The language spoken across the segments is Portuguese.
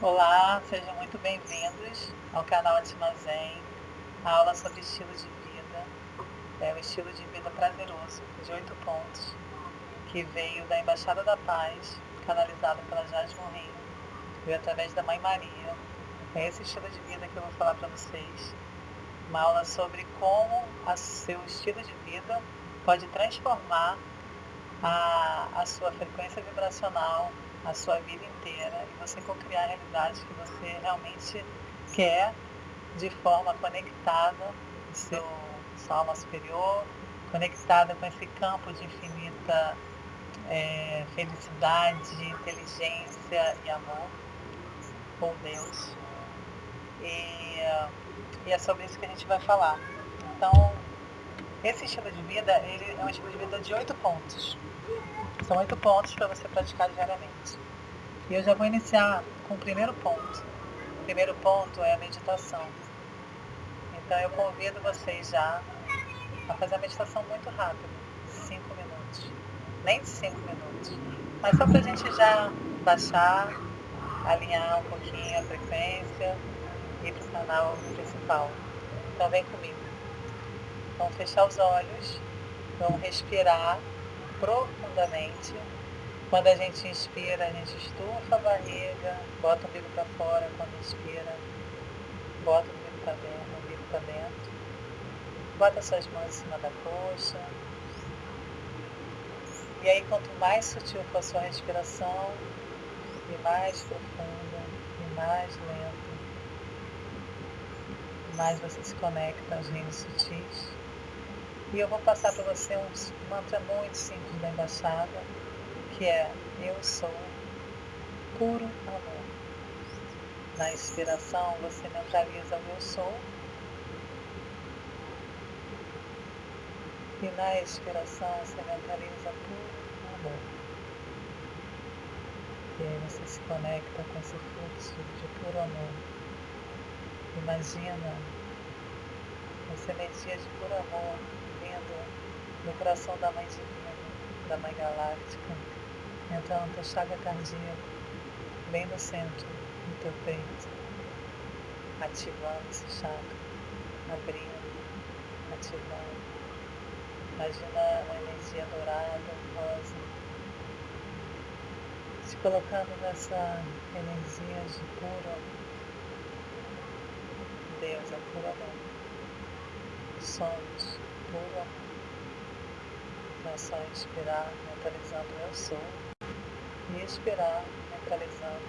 Olá, sejam muito bem-vindos ao canal Atimazen, a aula sobre estilo de vida, é o estilo de vida prazeroso, de oito pontos, que veio da Embaixada da Paz, canalizado pela Jasmine Rio, veio através da Mãe Maria. É esse estilo de vida que eu vou falar para vocês. Uma aula sobre como o seu estilo de vida pode transformar a, a sua frequência vibracional, a sua vida inteira e você co-criar a realidade que você realmente quer de forma conectada com seu, sua alma superior, conectada com esse campo de infinita é, felicidade, inteligência e amor com Deus. E, e é sobre isso que a gente vai falar. Então, esse estilo de vida, ele é um estilo de vida de oito pontos. São oito pontos para você praticar diariamente. E eu já vou iniciar com o primeiro ponto. O primeiro ponto é a meditação. Então eu convido vocês já a fazer a meditação muito rápida, cinco minutos. Nem cinco minutos. Mas só para a gente já baixar, alinhar um pouquinho a frequência e para o canal principal. Então vem comigo. Vamos fechar os olhos, vamos respirar profundamente. Quando a gente inspira, a gente estufa a barriga, bota o umbigo para fora quando inspira, bota o umbigo para dentro, o umbigo para dentro. Bota suas mãos em cima da coxa. E aí quanto mais sutil for a sua respiração, e mais profunda, e mais lenta, mais você se conecta aos reinos sutis. E eu vou passar para você um mantra muito simples da embaixada, que é Eu sou puro amor. Na inspiração, você neutraliza o Eu sou. E na expiração, você neutraliza puro amor. E aí você se conecta com esse fluxo de puro amor. Imagina essa energia de puro amor no coração da Mãe Divina, da Mãe Galáctica, entrando na tua chaga cardíaca, bem no centro do teu peito, ativando esse chakra, abrindo, ativando. Imagina uma energia dourada, rosa, se colocando nessa energia de puro. Deus é puro amor. Somos puro amor. É só inspirar, mentalizando eu sou, e expirar, mentalizando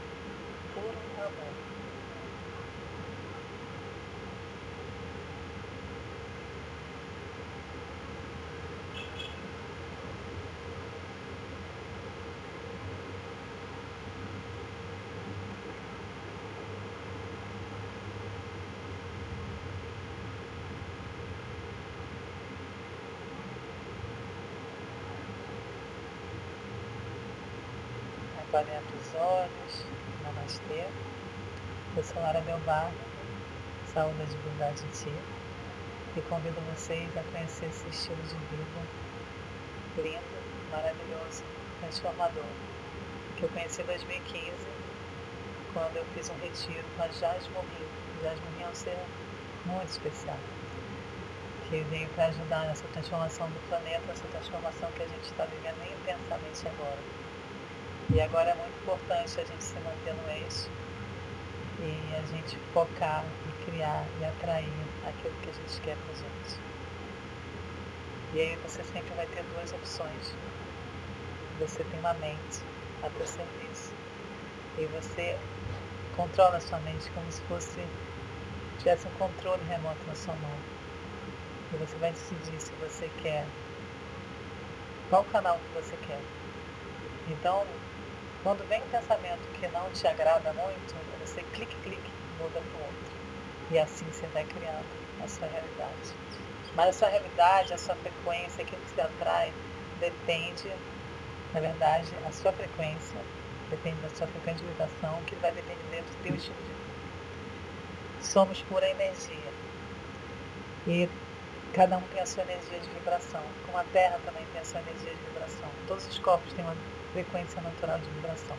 puro amor. Podem abrir os olhos, namastê. Eu sou Lara Belbar, saúde e divindade em ti. E convido vocês a conhecer esse estilo de vida lindo, maravilhoso, transformador, que eu conheci em 2015, quando eu fiz um retiro com a Jasmine Rio. Jasmine Rio é um ser muito especial, que veio para ajudar nessa transformação do planeta, essa transformação que a gente está vivendo intensamente agora e agora é muito importante a gente se manter no eixo e a gente focar e criar e atrair aquilo que a gente quer para gente. E aí você sempre vai ter duas opções. Você tem uma mente a teu serviço. E você controla a sua mente como se fosse tivesse um controle remoto na sua mão. E você vai decidir se você quer qual canal que você quer. Então, quando vem um pensamento que não te agrada muito, você clique, clique, muda para o outro. E assim você vai criando a sua realidade. Mas a sua realidade, a sua frequência, aquilo que você atrai, depende, na verdade, a sua frequência, depende da sua frequência de vibração, que vai depender do teu estilo de vida. Somos pura energia. E cada um tem a sua energia de vibração. Como a Terra também tem a sua energia de vibração. Todos os corpos têm uma frequência natural de vibração.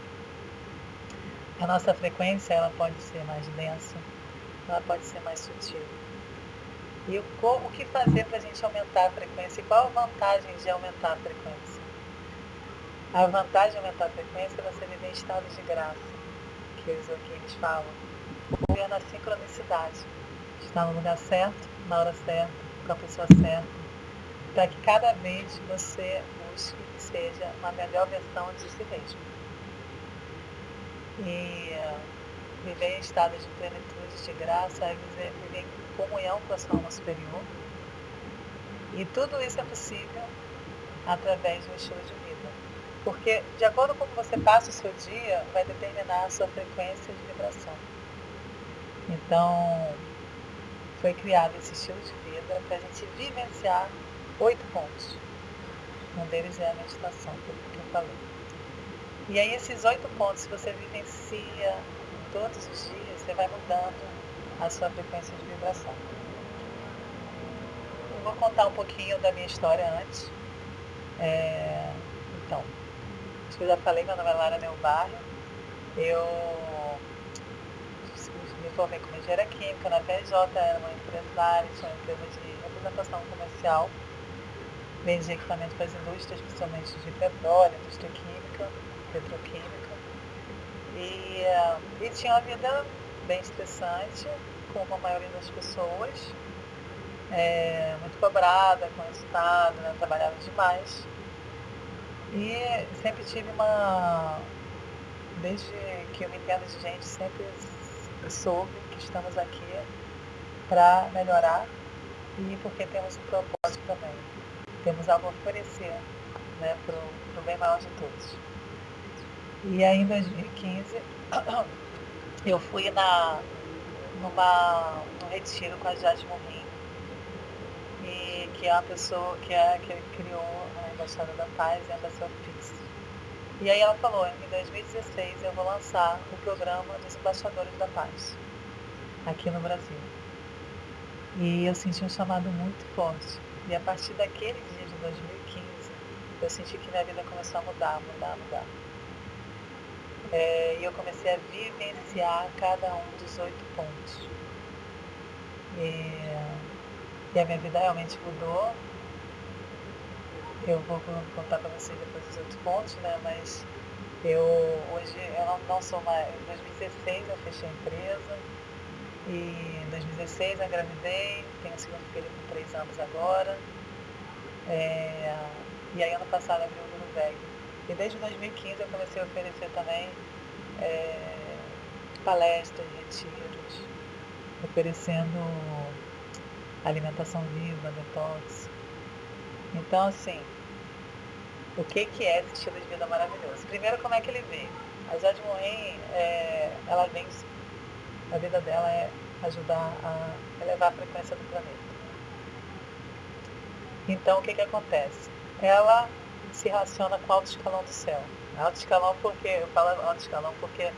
a nossa frequência ela pode ser mais densa, ela pode ser mais sutil. E o, o que fazer para a gente aumentar a frequência? E qual a vantagem de aumentar a frequência? A vantagem de aumentar a frequência é você viver em estado de graça, que os eles falam. Viver na sincronicidade. Estar no lugar certo, na hora certa, com a pessoa certa. Para que cada vez você que seja uma melhor versão de si mesmo. E viver em estado de plenitude, de graça, é viver, viver em comunhão com a sua alma superior. E tudo isso é possível através do estilo de vida. Porque, de acordo com como você passa o seu dia, vai determinar a sua frequência de vibração. Então, foi criado esse estilo de vida para a gente vivenciar oito pontos. Um deles é a meditação, que eu falei. E aí, esses oito pontos, se você vivencia todos os dias, você vai mudando a sua frequência de vibração. Eu vou contar um pouquinho da minha história antes. É, então, acho que eu já falei, meu nome é Lara Neubarro. Eu me formei como engenheira química na PJ, era uma empresária, tinha uma empresa de representação comercial. Vendia equipamentos para as indústrias, principalmente de petróleo, indústria química, petroquímica. E, e tinha uma vida bem estressante, como a maioria das pessoas, é, muito cobrada com resultado, né? trabalhava demais. E sempre tive uma. Desde que eu me entendo de gente, sempre soube que estamos aqui para melhorar e porque temos um propósito também. Temos algo a oferecer né, para o bem maior de todos. E aí em 2015 eu fui na, numa, num retiro com a Jade Morim, e, que é uma pessoa que, é, que criou a Embaixada da Paz e a Embaixada Peace. E aí ela falou, em 2016 eu vou lançar o programa dos Embaixadores da Paz, aqui no Brasil. E eu senti um chamado muito forte. E a partir daquele dia de 2015, eu senti que minha vida começou a mudar, mudar, mudar. É, e eu comecei a vivenciar cada um dos oito pontos. E, e a minha vida realmente mudou. Eu vou contar para vocês depois os outros pontos, né? Mas eu hoje eu não, não sou mais. Em 2016 eu fechei a empresa. E em 2016 eu engravidei, tenho um segundo filho com três anos agora. É, e aí ano passado abri o Guru Velho. E desde 2015 eu comecei a oferecer também é, palestras, retiros, oferecendo alimentação viva, detox. Então, assim, o que, que é esse estilo de vida maravilhoso? Primeiro, como é que ele veio? A Jade Moen, é, ela vem, a vida dela é ajudar a elevar a frequência do planeta. Então, o que, que acontece? Ela se relaciona com o alto escalão do céu. Alto escalão porque, eu falo alto escalão porque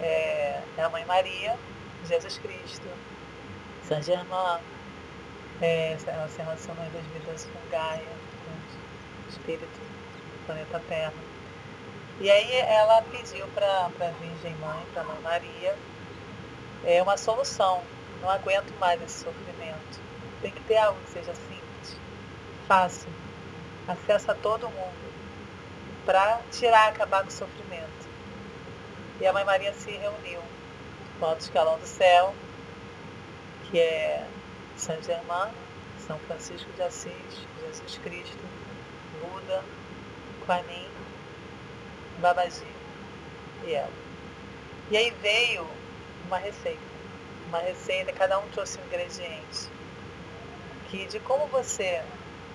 é, é a Mãe Maria, Jesus Cristo, São Germain, é, ela se relaciona das vidas com Gaia, com o espírito do planeta Terra. E aí ela pediu para a Virgem Mãe, para a Mãe Maria, é uma solução. Não aguento mais esse sofrimento. Tem que ter algo que seja simples, fácil, acesso a todo mundo, para tirar, acabar com o sofrimento. E a Mãe Maria se reuniu com o alto escalão do céu, que é São Germain, São Francisco de Assis, Jesus Cristo, Buda, Kuan Babaji e ela. E aí veio uma receita. Uma receita, cada um trouxe um ingrediente. Que de como você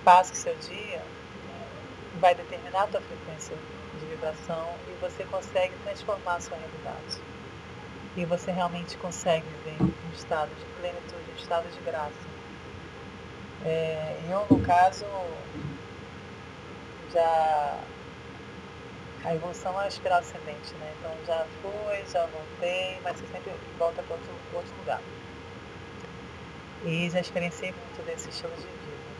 passa o seu dia, vai determinar a tua frequência de vibração e você consegue transformar a sua realidade. E você realmente consegue viver um estado de plenitude, um estado de graça. É, eu, no caso, já a evolução é espiral ascendente, né? Então já fui, já voltei, mas você sempre volta para outro, outro lugar. E já experienciei muito desse estilo de vida.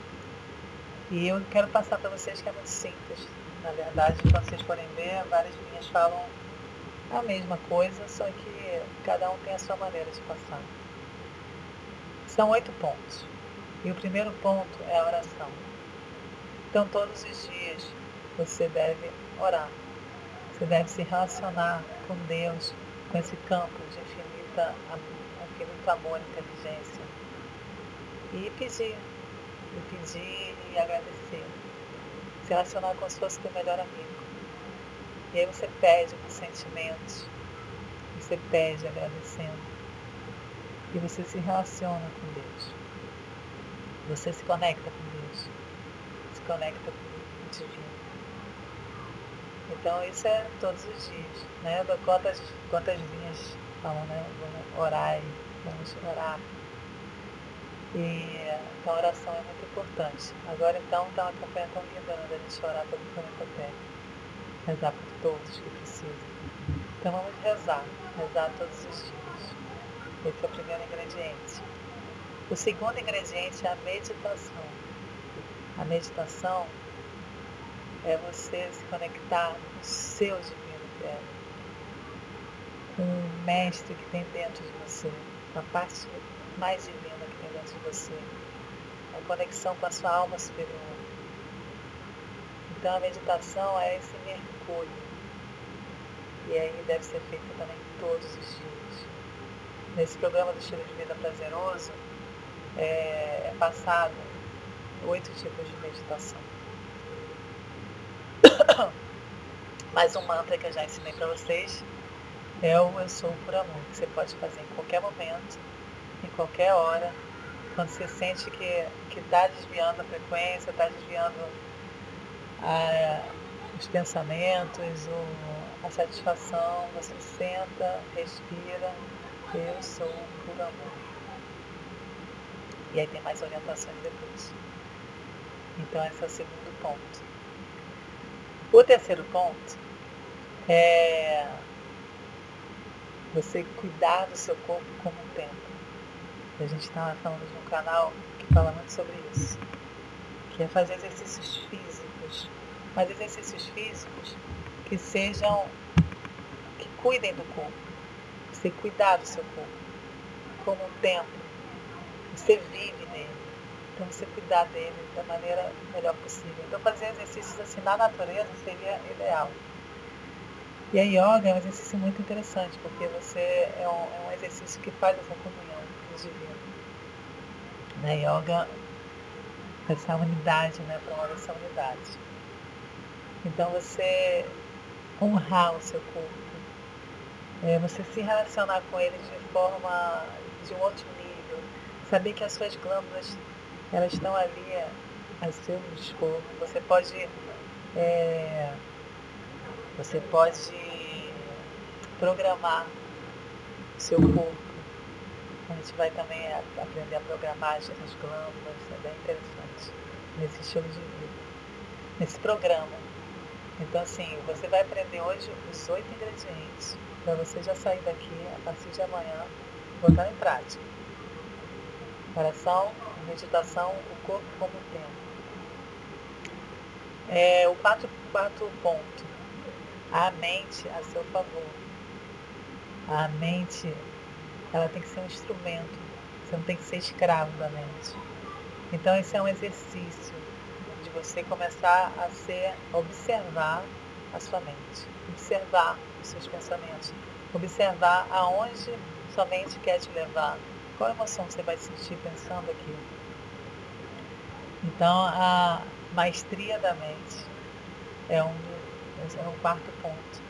E eu quero passar para vocês que é muito simples. Na verdade, quando vocês forem ver, várias linhas falam a mesma coisa, só que cada um tem a sua maneira de passar. São oito pontos. E o primeiro ponto é a oração. Então, todos os dias você deve orar. Deve se relacionar com Deus, com esse campo de infinita, infinito amor e inteligência. E pedir. E pedir e agradecer. Se relacionar como se fosse teu melhor amigo. E aí você pede com sentimentos. Você pede agradecendo. E você se relaciona com Deus. Você se conecta com Deus. Se conecta com o divino. Então isso é todos os dias. Né? Quantas, quantas linhas falam, né? Vamos orar vamos orar. E então a oração é muito importante. Agora então está uma campanha linda né, da gente orar pelo planeta Terra. Rezar por todos que precisam. Então vamos rezar, rezar todos os dias. Esse é o primeiro ingrediente. O segundo ingrediente é a meditação. A meditação é você se conectar com o seu divino interno, com o mestre que tem dentro de você, com a parte mais divina que tem dentro de você, a conexão com a sua alma superior. Então a meditação é esse mergulho. E aí deve ser feita também todos os dias. Nesse programa do estilo de vida prazeroso, é, é passado oito tipos de meditação. Mais um mantra que eu já ensinei para vocês é o Eu Sou por Amor, que você pode fazer em qualquer momento, em qualquer hora, quando você sente que está desviando a frequência, está desviando a, os pensamentos, o, a satisfação, você senta, respira, eu sou por amor. E aí tem mais orientações depois. Então esse é o segundo ponto. O terceiro ponto é você cuidar do seu corpo como um templo. A gente estava falando de um canal que fala muito sobre isso. Que é fazer exercícios físicos. Mas exercícios físicos que sejam. que cuidem do corpo. Você cuidar do seu corpo como um templo. Você vive nele. Então você cuidar dele da maneira melhor possível. Então fazer exercícios assim na natureza seria ideal. E a yoga é um exercício muito interessante, porque você é um, é um exercício que faz essa comunhão com o divino. Na yoga, essa unidade, né, promove essa unidade. Então você honrar o seu corpo, é, você se relacionar com ele de forma, de um outro nível, saber que as suas glândulas elas estão ali a seu dispor. Você pode, é, você pode programar seu corpo. A gente vai também aprender a programar as glândulas, é bem interessante nesse estilo de vida, nesse programa. Então assim, você vai aprender hoje os oito ingredientes para você já sair daqui a partir de amanhã, botar em prática. Coração, meditação, o corpo como tempo. É, o quarto, quarto ponto, a mente a seu favor. A mente, ela tem que ser um instrumento, você não tem que ser escravo da mente. Então esse é um exercício de você começar a ser, observar a sua mente, observar os seus pensamentos, observar aonde sua mente quer te levar, qual emoção você vai sentir pensando aquilo. Então, a maestria da mente é um, é um quarto ponto.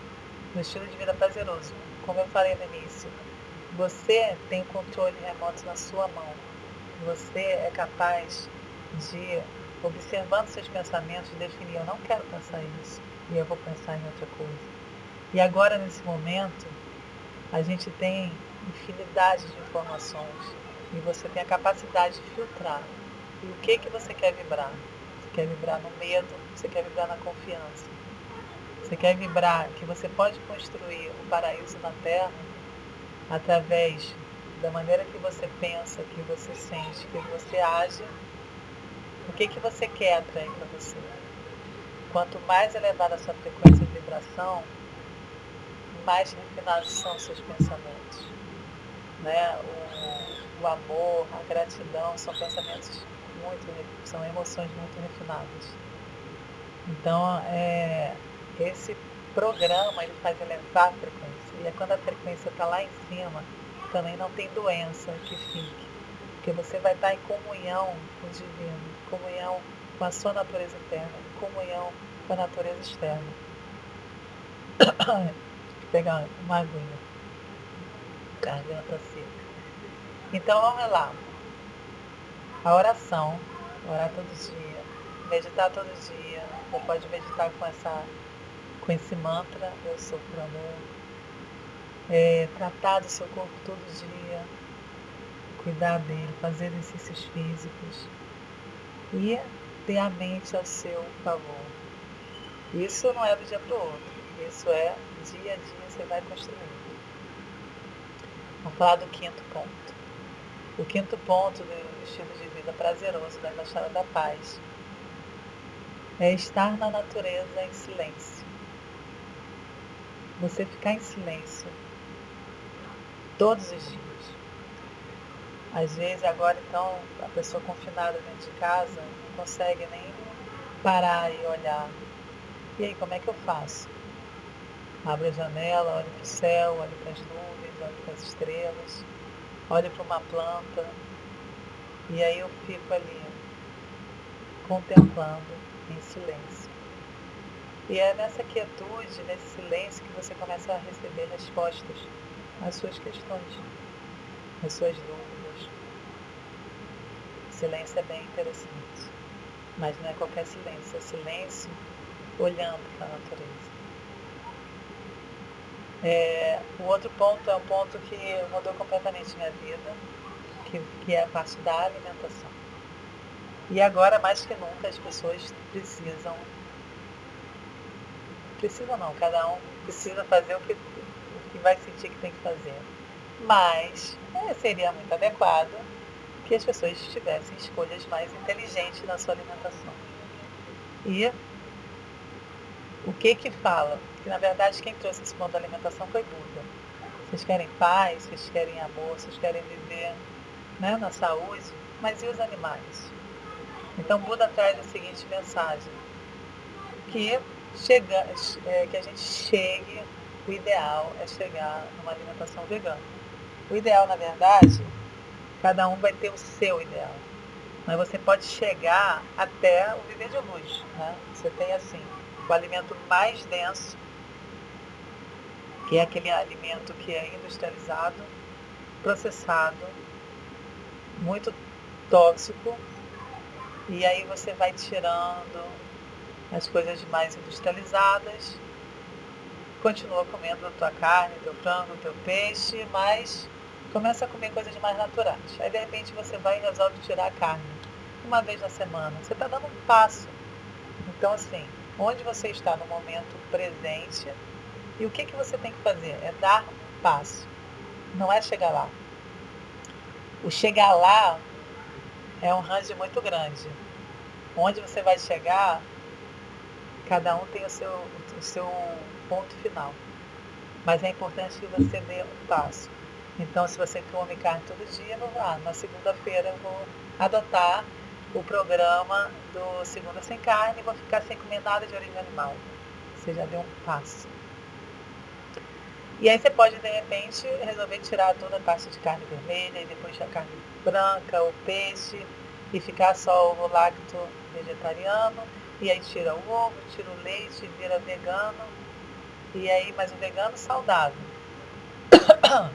No estilo de vida prazeroso, como eu falei no início, você tem controle remoto na sua mão. Você é capaz de, observando seus pensamentos, definir: eu não quero pensar isso e eu vou pensar em outra coisa. E agora, nesse momento, a gente tem infinidade de informações e você tem a capacidade de filtrar. E o que, que você quer vibrar? Você quer vibrar no medo? Você quer vibrar na confiança? Você quer vibrar que você pode construir o paraíso na Terra através da maneira que você pensa, que você sente, que você age? O que, que você quer atrair para você? Quanto mais elevada a sua frequência de vibração, mais refinados são seus pensamentos. Né? O, o amor, a gratidão são pensamentos muito, são emoções muito refinadas. Então, é, esse programa ele faz elevar a frequência. E é quando a frequência está lá em cima, também não tem doença que fique. Porque você vai estar em comunhão com o divino, comunhão com a sua natureza interna, comunhão com a natureza externa. Vou pegar uma aguinha. Garganta seca. Então vamos lá. A oração, orar todo dia, meditar todo dia. Você pode meditar com essa com esse mantra, eu sou por amor. É, tratar do seu corpo todo dia, cuidar dele, fazer exercícios físicos e ter a mente ao seu favor. Isso não é do dia para o outro, isso é dia a dia você vai construindo. Vamos falar do quinto ponto. O quinto ponto do estilo de vida prazeroso da Embaixada da Paz é estar na natureza em silêncio. Você ficar em silêncio todos os dias. Às vezes agora então a pessoa confinada dentro de casa não consegue nem parar e olhar. E aí, como é que eu faço? Abro a janela, olho para o céu, olho para as nuvens, as estrelas, olho para uma planta. E aí eu fico ali, contemplando em silêncio. E é nessa quietude, nesse silêncio, que você começa a receber respostas às suas questões, às suas dúvidas. Silêncio é bem interessante, mas não é qualquer silêncio, é silêncio olhando para a natureza. É, o outro ponto é um ponto que mudou completamente minha vida, que, que é a parte da alimentação. E agora, mais que nunca, as pessoas precisam precisa não, cada um precisa fazer o que, o que vai sentir que tem que fazer. Mas é, seria muito adequado que as pessoas tivessem escolhas mais inteligentes na sua alimentação. E o que que fala? Que na verdade quem trouxe esse ponto da alimentação foi Buda. Vocês querem paz, vocês querem amor, vocês querem viver né, na saúde, mas e os animais? Então Buda traz a seguinte mensagem, que chega, é, que a gente chegue, o ideal é chegar numa alimentação vegana. O ideal, na verdade, cada um vai ter o seu ideal. Mas você pode chegar até o viver de luz. Né? Você tem assim, o alimento mais denso, que é aquele alimento que é industrializado, processado, muito tóxico, e aí você vai tirando as coisas mais industrializadas, continua comendo a tua carne, teu frango, teu peixe, mas começa a comer coisas mais naturais. Aí de repente você vai e resolve tirar a carne uma vez na semana. Você está dando um passo. Então assim, onde você está no momento presente e o que, que você tem que fazer? É dar um passo. Não é chegar lá. O chegar lá é um range muito grande. Onde você vai chegar Cada um tem o seu, o seu ponto final. Mas é importante que você dê um passo. Então, se você come carne todo dia, vou lá. Na segunda-feira eu vou adotar o programa do Segunda Sem Carne e vou ficar sem comer nada de origem animal. Você já deu um passo. E aí você pode, de repente, resolver tirar toda a parte de carne vermelha e depois a carne branca, o peixe, e ficar só o lacto vegetariano e aí tira o ovo, tira o leite, vira vegano. E aí, mas o vegano saudável.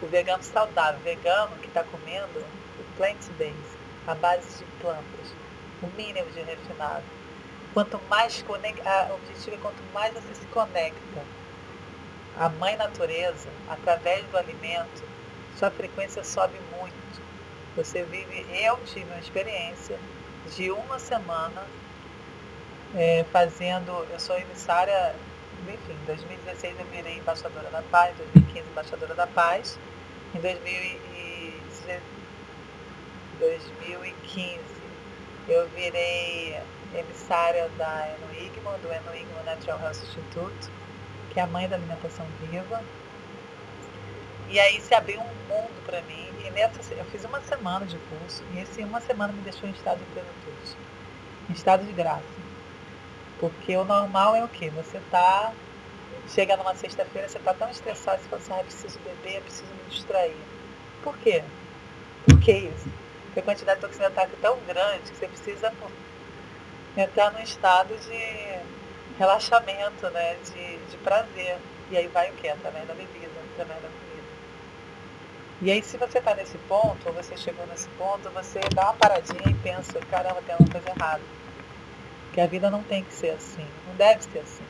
o vegano saudável, vegano que está comendo o plant-based, a base de plantas, o mínimo de refinado. Quanto mais conecta, o objetivo é quanto mais você se conecta à mãe natureza, através do alimento, sua frequência sobe muito. Você vive, eu tive uma experiência de uma semana é, fazendo, eu sou emissária, enfim, em 2016 eu virei embaixadora da paz, em 2015 embaixadora da paz, em 2015 eu virei emissária da Enuigma, do Enuigma Natural Health Institute, que é a mãe da alimentação viva. E aí se abriu um mundo para mim. E nessa, eu fiz uma semana de curso e esse uma semana me deixou em estado de plenitude, em estado de graça. Porque o normal é o quê? Você tá, chega numa sexta-feira, você tá tão estressado, você fala assim, ah, preciso beber, preciso me distrair. Por quê? Por que isso? Porque a quantidade de toxina tá tão grande que você precisa entrar num estado de relaxamento, né? de, de prazer. E aí vai o quê? Através da bebida, através da comida. E aí se você está nesse ponto, ou você chegou nesse ponto, você dá uma paradinha e pensa, caramba, tem alguma coisa errada. Que a vida não tem que ser assim, não deve ser assim.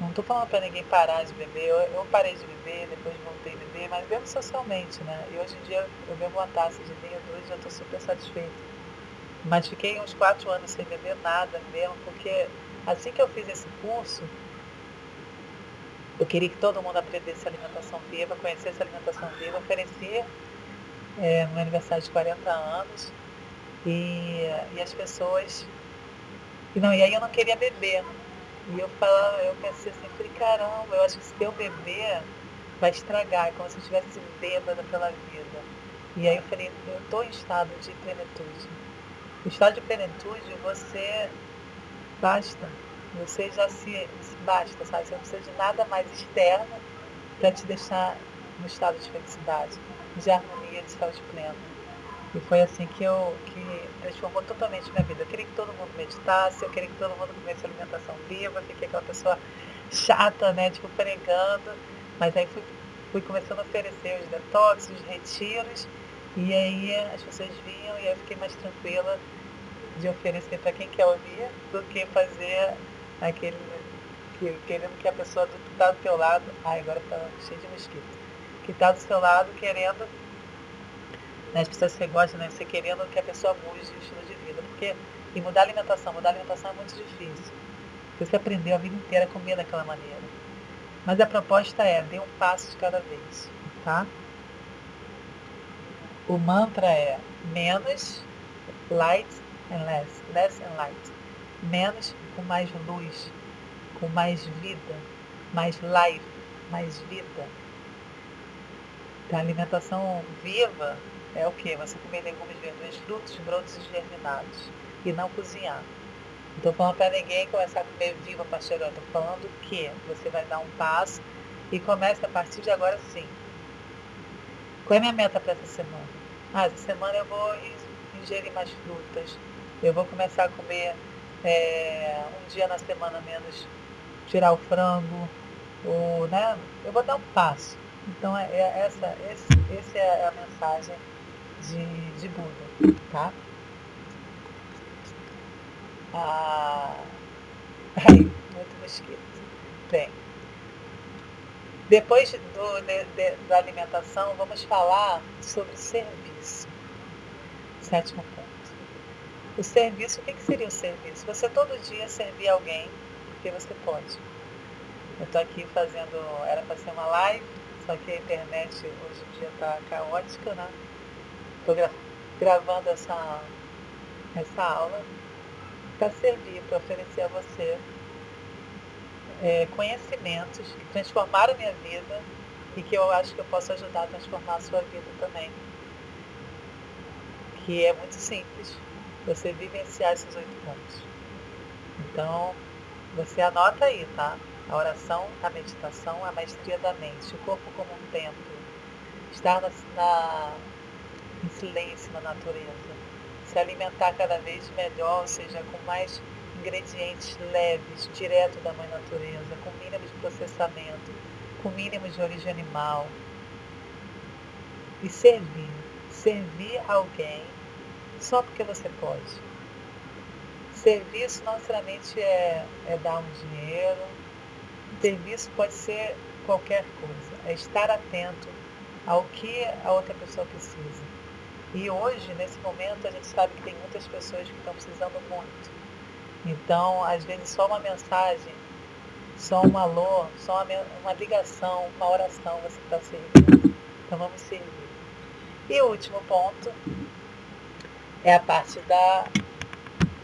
Não estou falando para ninguém parar de beber. Eu, eu, parei de beber, depois voltei a beber, mas bebo socialmente, né? E hoje em dia eu bebo uma taça de vinho, dois, já estou super satisfeita. Mas fiquei uns quatro anos sem beber nada mesmo, porque assim que eu fiz esse curso, eu queria que todo mundo aprendesse alimentação viva, conhecesse alimentação viva, oferecer é, no meu aniversário de 40 anos. E, e as pessoas. E, não, e aí eu não queria beber. E eu falava, eu pensei assim, falei, caramba, eu acho que se eu beber, vai estragar, é como se eu estivesse bêbada pela vida. E aí eu falei, eu estou em estado de plenitude. O estado de plenitude, você basta. Você já se, basta, sabe? Você não precisa de nada mais externo para te deixar no estado de felicidade, de harmonia, de saúde plena. E foi assim que eu que transformou totalmente minha vida. Eu queria que todo mundo meditasse, eu queria que todo mundo comesse alimentação viva, fiquei aquela pessoa chata, né? Tipo, pregando. Mas aí fui, fui começando a oferecer os detox, os retiros, e aí as pessoas vinham e eu fiquei mais tranquila de oferecer para quem quer ouvir do que fazer aquele que, querendo que a pessoa que está do teu lado, ai agora está cheio de mosquito, que está do seu lado querendo, né, as pessoas que gostam, né, você querendo que a pessoa mude o estilo de vida, porque e mudar a alimentação, mudar a alimentação é muito difícil. Você aprendeu a vida inteira a comer daquela maneira. Mas a proposta é, dê um passo de cada vez, tá? O mantra é menos light and less, less and light. Menos com mais luz, com mais vida, mais life, mais vida. Então, a alimentação viva é o que? Você comer legumes, verduras, frutos, brotos e germinados. E não cozinhar. Não estou falando para ninguém começar a comer viva pastelão. Estou falando que você vai dar um passo e começa a partir de agora sim. Qual é a minha meta para essa semana? Ah, essa semana eu vou ingerir mais frutas. Eu vou começar a comer é, um dia na semana menos, tirar o frango, ou, né? Eu vou dar um passo. Então é, é essa, esse, esse é a mensagem de, de Buda, tá? Ah, ai, muito mosquito. Bem, depois do, de, de, da alimentação, vamos falar sobre serviço. Sétimo ponto. O serviço, o que, que seria o serviço? Você todo dia servir alguém, porque você pode. Eu estou aqui fazendo, era para ser uma live, só que a internet hoje em dia está caótica, né? Estou gra gravando essa, essa aula para servir, para oferecer a você é, conhecimentos que transformaram a minha vida e que eu acho que eu posso ajudar a transformar a sua vida também. Que é muito simples, você vivenciar esses oito pontos. Então, você anota aí, tá? A oração, a meditação, a maestria da mente, o corpo como um templo, estar na, na, em silêncio na natureza, se alimentar cada vez melhor, ou seja, com mais ingredientes leves, direto da mãe natureza, com mínimo de processamento, com mínimo de origem animal. E servir. Servir alguém só porque você pode. Serviço não necessariamente é, é dar um dinheiro. Serviço pode ser qualquer coisa. É estar atento ao que a outra pessoa precisa. E hoje, nesse momento, a gente sabe que tem muitas pessoas que estão precisando muito. Então, às vezes, só uma mensagem, só um alô, só uma, uma ligação, uma oração você está servindo. Então, vamos servir. E o último ponto é a parte da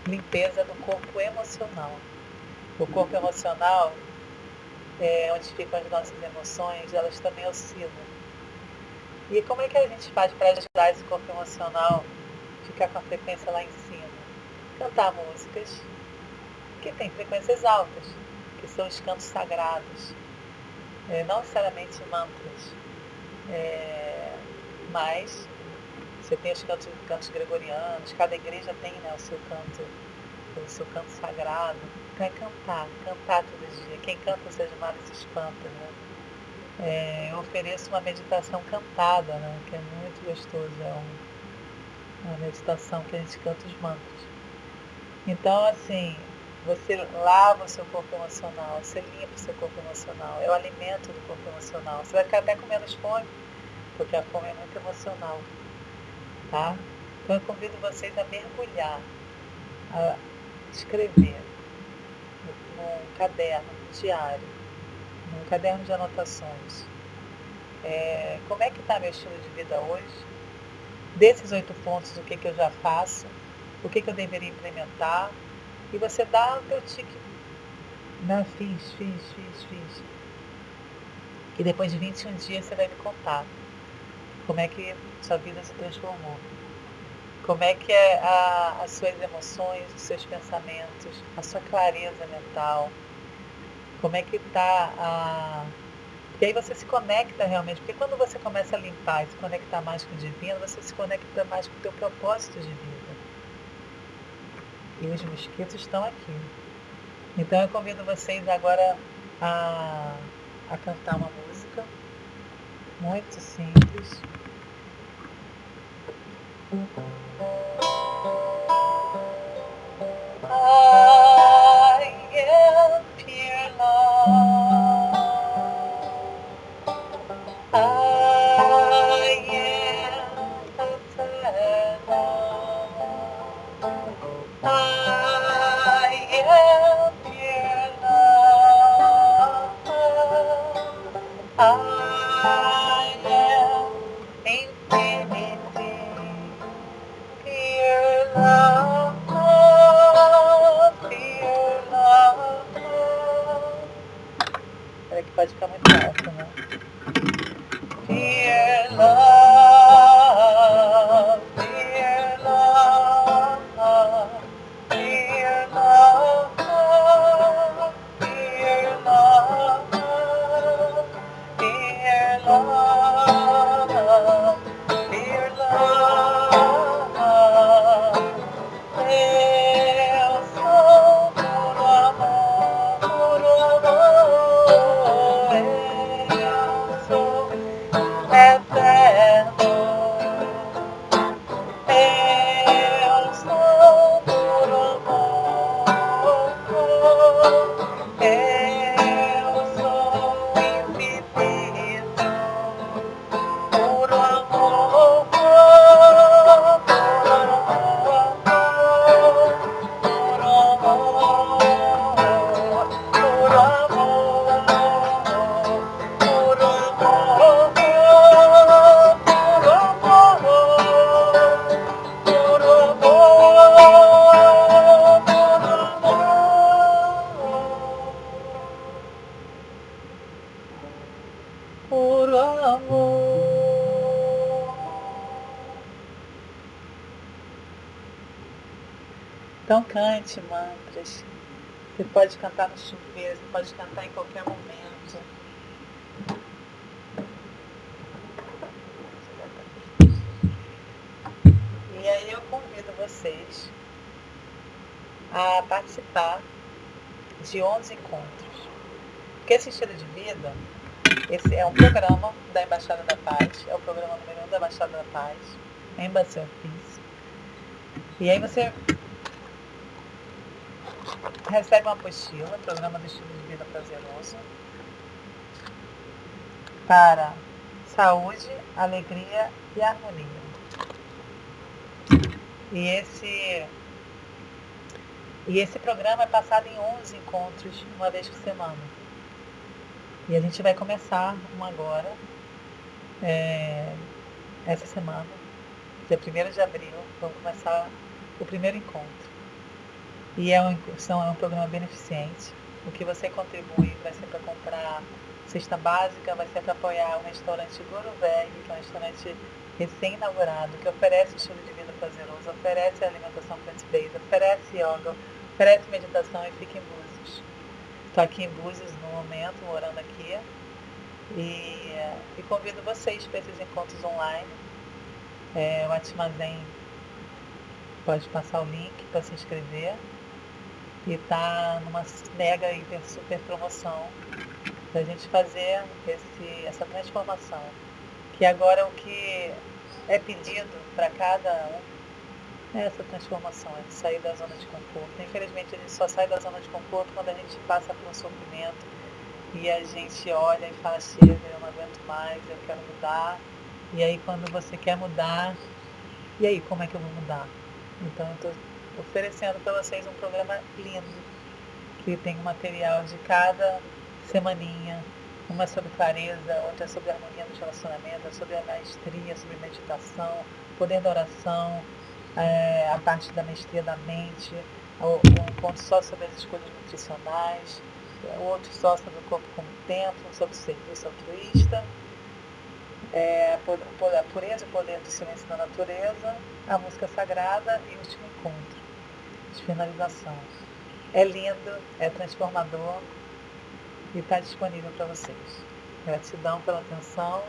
limpeza do corpo emocional. O corpo emocional é, onde ficam as nossas emoções, elas também oscilam. E como é que a gente faz para ajudar esse corpo emocional a ficar com a frequência lá em cima? Cantar músicas que têm frequências altas, que são os cantos sagrados, é, não necessariamente mantras, é, mas você tem os cantos, cantos gregorianos, cada igreja tem né, o seu canto, o seu canto sagrado. Então é cantar, cantar todo dia. Quem canta seja mal se espanta, né? É, eu ofereço uma meditação cantada, né, que é muito gostoso. É um, uma meditação que a gente canta os mantras. Então, assim, você lava o seu corpo emocional, você limpa o seu corpo emocional, é o alimento do corpo emocional. Você vai ficar até com menos fome, porque a fome é muito emocional. Tá? Então eu convido vocês a mergulhar, a escrever num caderno diário, num caderno de anotações. É, como é que está meu estilo de vida hoje? Desses oito pontos, o que, que eu já faço? O que, que eu deveria implementar? E você dá o teu tique. Não, fiz, fiz, fiz, fiz. E depois de 21 dias você me contar como é que sua vida se transformou. Como é que é a, as suas emoções, os seus pensamentos, a sua clareza mental. Como é que está a. E aí você se conecta realmente, porque quando você começa a limpar e se conectar mais com o divino, você se conecta mais com o teu propósito de vida. E os mosquitos estão aqui. Então eu convido vocês agora a, a cantar uma música muito simples. Thank you. Então cante mantras. Você pode cantar no chuveiro, você pode cantar em qualquer momento. E aí eu convido vocês a participar de 11 encontros. Porque esse estilo de vida, esse é um programa da Embaixada da Paz, é o programa número 1 da Embaixada da Paz, Embassy of Peace. E aí você recebe uma apostila, programa do estilo de vida prazeroso, para saúde, alegria e harmonia. E esse, e esse programa é passado em 11 encontros, uma vez por semana. E a gente vai começar um agora, é, essa semana, dia 1 de abril, vamos começar o primeiro encontro. E é um, são, é um programa beneficente. O que você contribui vai ser para comprar cesta básica, vai ser para apoiar o restaurante Guruveg, que é um restaurante recém-inaugurado, que oferece estilo de vida prazeroso, oferece alimentação plant-based, oferece yoga, oferece meditação e fica em Búzios. Estou aqui em Búzios no momento, morando aqui, e, e convido vocês para esses encontros online. É, o Atmazen pode passar o link para se inscrever. E tá numa mega hiper super promoção para a gente fazer esse, essa transformação. Que agora é o que é pedido para cada um essa transformação, é sair da zona de conforto. Infelizmente a gente só sai da zona de conforto quando a gente passa por um sofrimento e a gente olha e fala, chega, eu não aguento mais, eu quero mudar. E aí quando você quer mudar, e aí como é que eu vou mudar? Então eu estou oferecendo para vocês um programa lindo, que tem um material de cada semaninha, uma sobre clareza, outra sobre harmonia dos relacionamentos, sobre a maestria, sobre meditação, poder da oração, é, a parte da maestria da mente, um ponto só sobre as escolhas nutricionais, outro só sobre o corpo como templo, sobre o serviço altruísta, é, a pureza e poder do silêncio da natureza, a música sagrada e o último encontro, de finalização. É lindo, é transformador e está disponível para vocês. Gratidão pela atenção.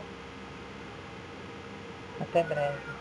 Até breve.